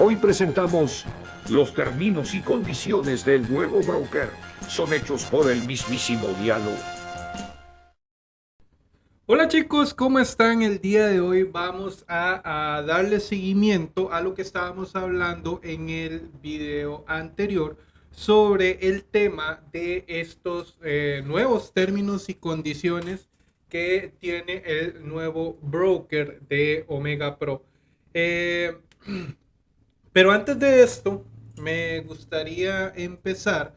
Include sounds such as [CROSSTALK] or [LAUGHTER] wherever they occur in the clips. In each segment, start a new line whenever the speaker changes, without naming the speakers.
Hoy presentamos los términos y condiciones del nuevo broker. Son hechos por el mismísimo Diallo.
Hola chicos, ¿cómo están? El día de hoy vamos a, darle seguimiento a lo que estábamos hablando en el video anterior sobre el tema de estos eh, nuevos términos y condiciones que tiene el nuevo broker de Omega Pro. Eh, [CLEARS THROAT] pero antes de esto, me gustaría empezar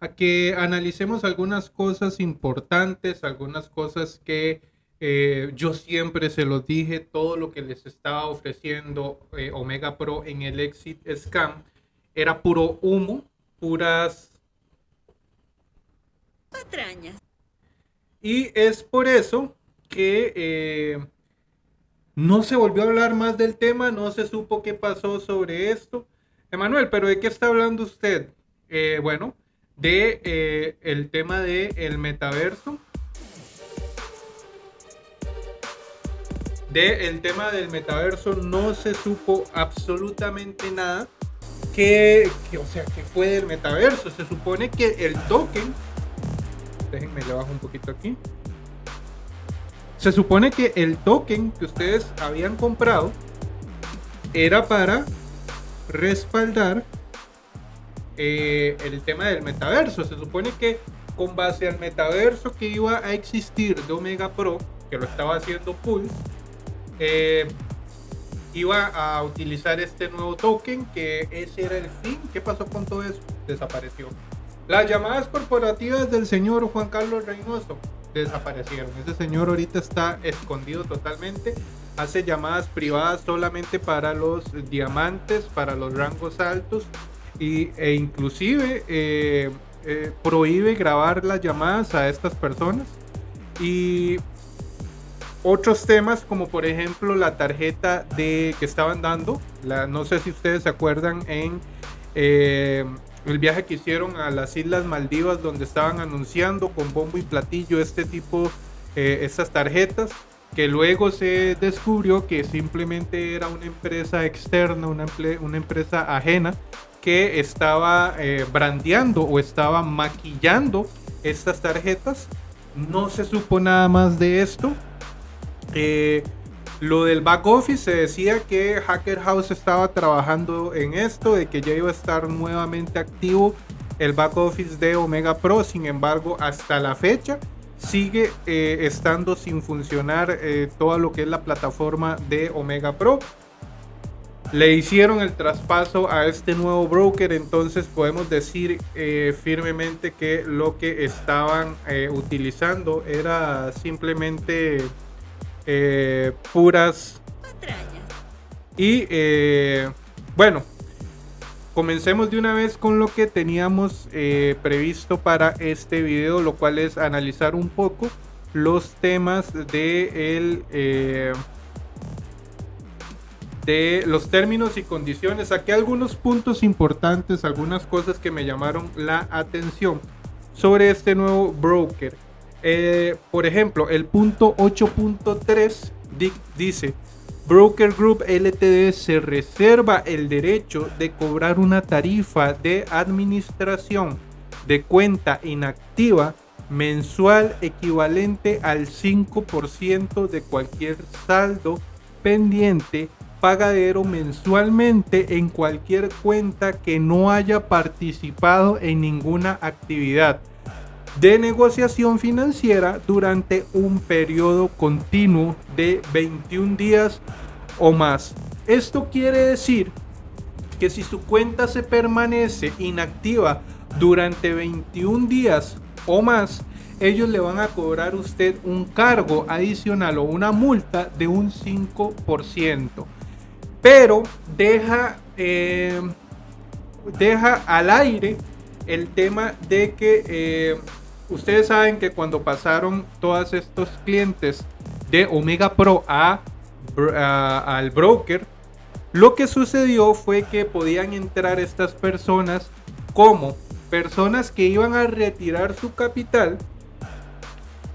a que analicemos algunas cosas importantes, algunas cosas que eh, yo siempre se los dije, todo lo que les estaba ofreciendo eh, Omega Pro en el Exit Scam era puro humo, puras patrañas. Y es por eso que eh, no se volvió a hablar más del tema, no se supo qué pasó sobre esto. Emanuel, pero ¿de qué está hablando usted? Eh, bueno, de eh, el tema del el metaverso. De el tema del metaverso no se supo absolutamente nada. Que, o sea, que fue del metaverso. Se supone que el token. Déjenme le bajo un poquito aquí. Se supone que el token que ustedes habían comprado era para respaldar eh, el tema del metaverso. Se supone que con base al metaverso que iba a existir de Omega Pro, que lo estaba haciendo Pulse, eh, iba a utilizar este nuevo token, que ese era el fin. ¿Qué pasó con todo eso? Desapareció. Las llamadas corporativas del señor Juan Carlos Reynoso desaparecieron. Ese señor ahorita está escondido totalmente. Hace llamadas privadas solamente para los diamantes, para los rangos altos y, e inclusive eh, eh, prohíbe grabar las llamadas a estas personas. Y otros temas como por ejemplo la tarjeta de que estaban dando, la, no sé si ustedes se acuerdan en eh, el viaje que hicieron a las Islas Maldivas donde estaban anunciando con bombo y platillo este tipo, eh, estas tarjetas, que luego se descubrió que simplemente era una empresa externa, una, empresa ajena que estaba eh, brandeando o estaba maquillando estas tarjetas. No se supo nada más de esto. Eh, lo del back office se decía que Hacker House estaba trabajando en esto, de que ya iba a estar nuevamente activo el back office de Omega Pro. Sin embargo, hasta la fecha sigue eh, estando sin funcionar eh, todo lo que es la plataforma de Omega Pro. Le hicieron el traspaso a este nuevo broker, entonces podemos decir eh, firmemente que lo que estaban utilizando era simplemente eh, puras Y eh, bueno, comencemos de una vez con lo que teníamos eh, previsto para este video, lo cual es analizar un poco los temas de el de los términos y condiciones. Aquí algunos puntos importantes, algunas cosas que me llamaron la atención sobre este nuevo broker. Eh, por ejemplo, el punto 8.3 dice, Broker Group LTD se reserva el derecho de cobrar una tarifa de administración de cuenta inactiva mensual equivalente al 5% de cualquier saldo pendiente pagadero mensualmente en cualquier cuenta que no haya participado en ninguna actividad de negociación financiera durante un periodo continuo de 21 días o más. Esto quiere decir que si su cuenta se permanece inactiva durante 21 días o más, ellos le van a cobrar a usted un cargo adicional o una multa de un 5%. Pero deja, eh, deja al aire el tema de que eh, ustedes saben que cuando pasaron todos estos clientes de Omega Pro a, al broker, lo que sucedió fue que podían entrar estas personas como personas que iban a retirar su capital,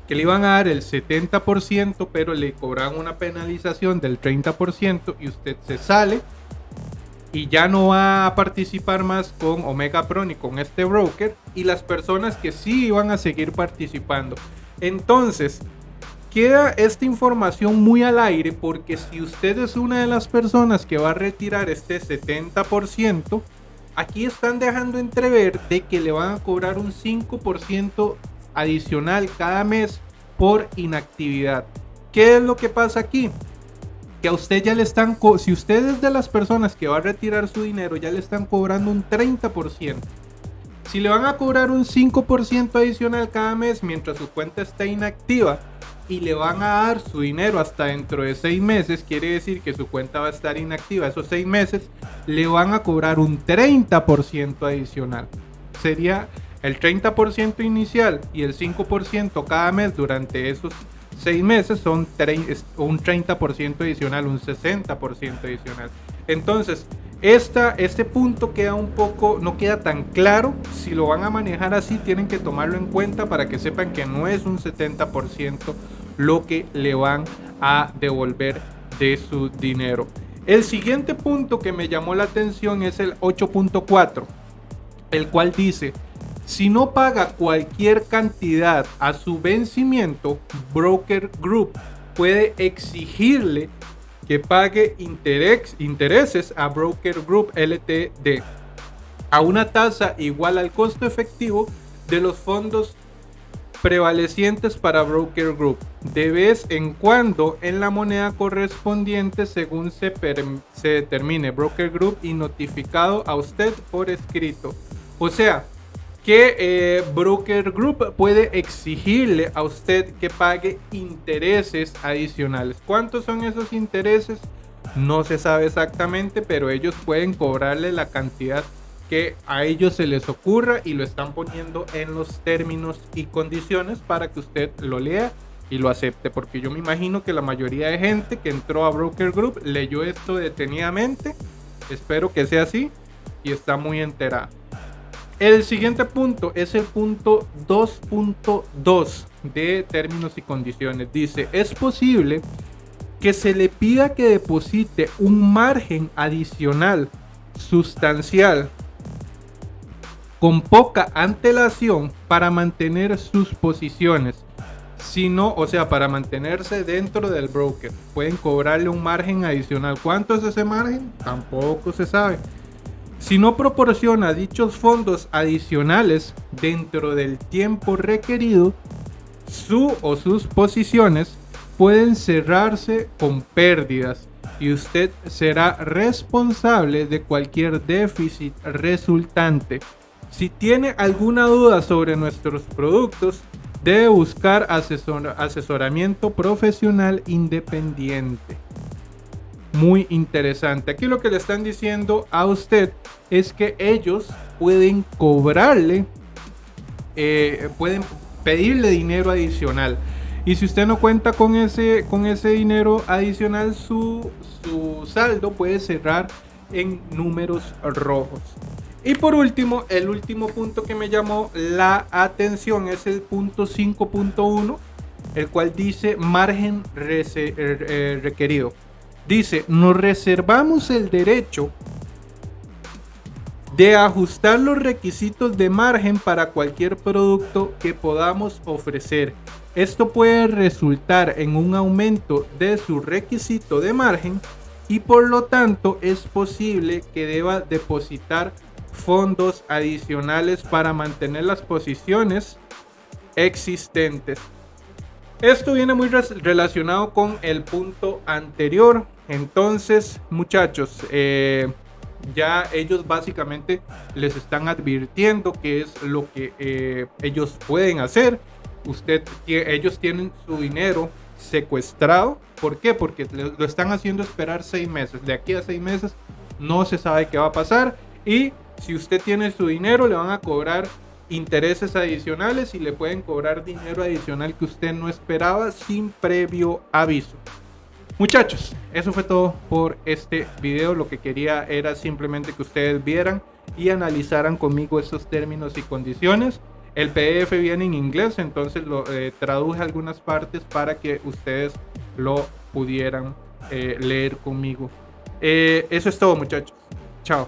que le iban a dar el 70%, pero le cobraban una penalización del 30% y usted se sale. Y ya no va a participar más con Omega Pro ni con este broker y las personas que sí van a seguir participando. Entonces, queda esta información muy al aire porque si usted es una de las personas que va a retirar este 70%, aquí están dejando entrever de que le van a cobrar un 5% adicional cada mes por inactividad. ¿Qué es lo que pasa aquí? Que a usted ya le están, si usted es de las personas que va a retirar su dinero, ya le están cobrando un 30%. Si le van a cobrar un 5% adicional cada mes mientras su cuenta está inactiva y le van a dar su dinero hasta dentro de 6 meses, quiere decir que su cuenta va a estar inactiva esos 6 meses, le van a cobrar un 30% adicional. Sería el 30% inicial y el 5% cada mes durante esos 6 meses son un 30% adicional, un 60% adicional. Entonces, esta, este punto queda un poco, no queda tan claro. Si lo van a manejar así, tienen que tomarlo en cuenta para que sepan que no es un 70% lo que le van a devolver de su dinero. El siguiente punto que me llamó la atención es el 8.4, el cual dice, si no paga cualquier cantidad a su vencimiento, Broker Group puede exigirle que pague intereses a Broker Group LTD a una tasa igual al costo efectivo de los fondos prevalecientes para Broker Group de vez en cuando en la moneda correspondiente según se, determine Broker Group y notificado a usted por escrito. O sea, que eh, Broker Group puede exigirle a usted que pague intereses adicionales. ¿Cuántos son esos intereses? No se sabe exactamente, pero ellos pueden cobrarle la cantidad que a ellos se les ocurra y lo están poniendo en los términos y condiciones para que usted lo lea y lo acepte. Porque yo me imagino que la mayoría de gente que entró a Broker Group leyó esto detenidamente. Espero que sea así y está muy enterada. El siguiente punto es el punto 2.2 de términos y condiciones. Dice, es posible que se le pida que deposite un margen adicional sustancial con poca antelación para mantener sus posiciones. Si no, o sea, para mantenerse dentro del broker, pueden cobrarle un margen adicional. ¿Cuánto es ese margen? Tampoco se sabe. Si no proporciona dichos fondos adicionales dentro del tiempo requerido, su o sus posiciones pueden cerrarse con pérdidas y usted será responsable de cualquier déficit resultante. Si tiene alguna duda sobre nuestros productos, debe buscar asesoramiento profesional independiente muy interesante. Aquí lo que le están diciendo a usted es que ellos pueden cobrarle, eh, pueden pedirle dinero adicional. Y si usted no cuenta con ese, con ese dinero adicional, su, su saldo puede cerrar en números rojos. Y por último, el último punto que me llamó la atención es el punto 5.1, el cual dice margen eh, requerido. Dice, nos reservamos el derecho de ajustar los requisitos de margen para cualquier producto que podamos ofrecer. Esto puede resultar en un aumento de su requisito de margen y por lo tanto es posible que deba depositar fondos adicionales para mantener las posiciones existentes. Esto viene muy relacionado con el punto anterior entonces, muchachos, eh, ya ellos básicamente les están advirtiendo qué es lo que eh, ellos pueden hacer. Usted, ellos tienen su dinero secuestrado. ¿Por qué? Porque lo están haciendo esperar seis meses. De aquí a seis meses no se sabe qué va a pasar. Y si usted tiene su dinero, le van a cobrar intereses adicionales y le pueden cobrar dinero adicional que usted no esperaba sin previo aviso. Muchachos, eso fue todo por este video. Lo que quería era simplemente que ustedes vieran y analizaran conmigo estos términos y condiciones. El PDF viene en inglés, entonces lo eh, traduje algunas partes para que ustedes lo pudieran eh, leer conmigo. Eh, eso es todo, muchachos. Chao.